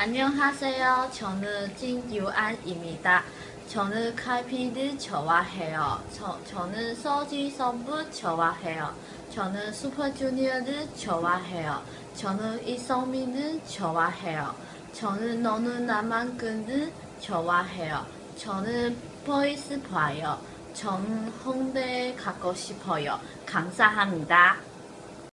안녕하세요. 저는 진유안입니다. 저는 카피를 좋아해요. 저, 저는 서지선부 좋아해요. 저는 슈퍼주니어를 좋아해요. 저는 이성민을 좋아해요. 저는 너는 나만큼을 좋아해요. 저는 보이스 봐요. 저는 홍대에 가고 싶어요. 감사합니다.